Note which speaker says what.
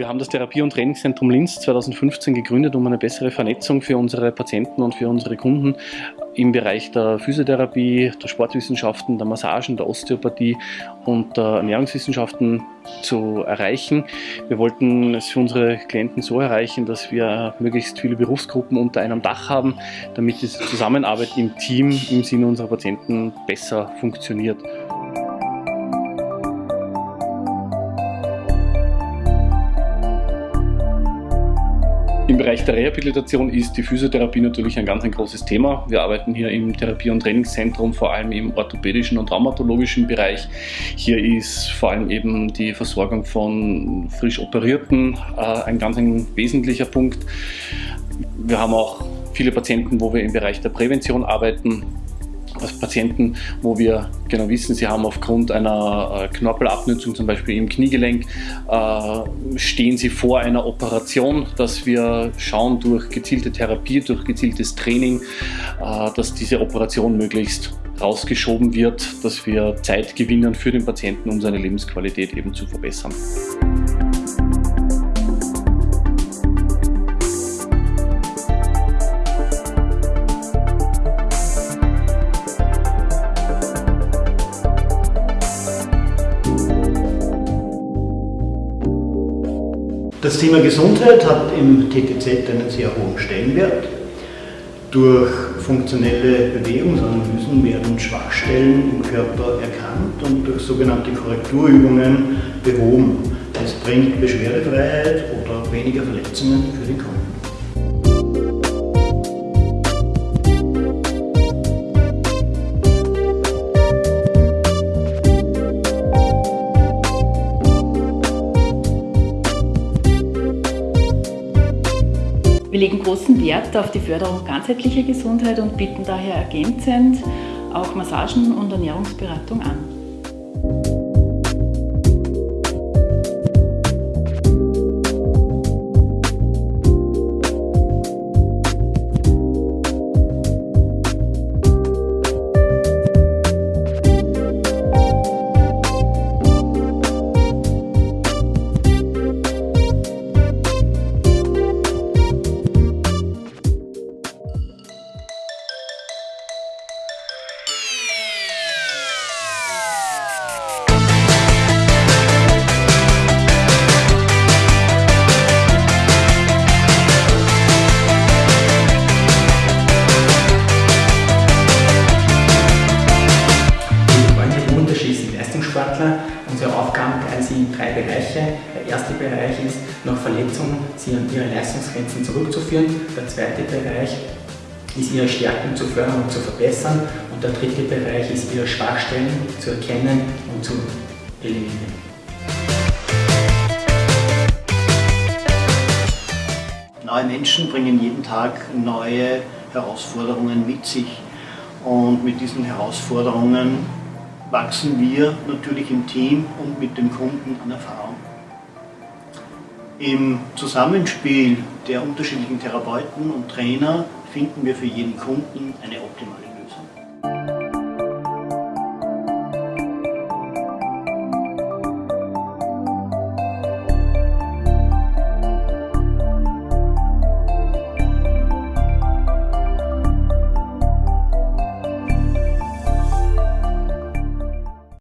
Speaker 1: Wir haben das Therapie- und Trainingszentrum Linz 2015 gegründet, um eine bessere Vernetzung für unsere Patienten und für unsere Kunden im Bereich der Physiotherapie, der Sportwissenschaften, der Massagen, der Osteopathie und der Ernährungswissenschaften zu erreichen. Wir wollten es für unsere Klienten so erreichen, dass wir möglichst viele Berufsgruppen unter einem Dach haben, damit die Zusammenarbeit im Team im Sinne unserer Patienten besser funktioniert. Im Bereich der Rehabilitation ist die Physiotherapie natürlich ein ganz ein großes Thema. Wir arbeiten hier im Therapie- und Trainingszentrum vor allem im orthopädischen und traumatologischen Bereich. Hier ist vor allem eben die Versorgung von frisch Operierten äh, ein ganz ein wesentlicher Punkt. Wir haben auch viele Patienten, wo wir im Bereich der Prävention arbeiten Patienten, wo wir genau wissen, sie haben aufgrund einer äh, Knorpelabnutzung, zum Beispiel im Kniegelenk, äh, stehen sie vor einer Operation, dass wir schauen durch gezielte Therapie, durch gezieltes Training, äh, dass diese Operation möglichst rausgeschoben wird, dass wir Zeit gewinnen für den Patienten, um seine Lebensqualität eben zu verbessern.
Speaker 2: Das Thema Gesundheit hat im TTZ einen sehr hohen Stellenwert. Durch funktionelle Bewegungsanalysen werden Schwachstellen im Körper erkannt und durch sogenannte Korrekturübungen behoben. Es bringt Beschwerdefreiheit oder weniger Verletzungen für den Kunden.
Speaker 3: Legen großen Wert auf die Förderung ganzheitlicher Gesundheit und bieten daher ergänzend auch Massagen und Ernährungsberatung an.
Speaker 4: Leistungssportler. Unsere Aufgaben teilen sie in drei Bereiche. Der erste Bereich ist, nach Verletzungen sie an ihre Leistungsgrenzen zurückzuführen. Der zweite Bereich ist, ihre Stärken zu fördern und zu verbessern. Und der dritte Bereich ist, ihre Schwachstellen zu erkennen und zu eliminieren.
Speaker 2: Neue Menschen bringen jeden Tag neue Herausforderungen mit sich. Und mit diesen Herausforderungen wachsen wir natürlich im Team und mit dem Kunden an Erfahrung. Im Zusammenspiel der unterschiedlichen Therapeuten und Trainer finden wir für jeden Kunden eine optimale Lösung.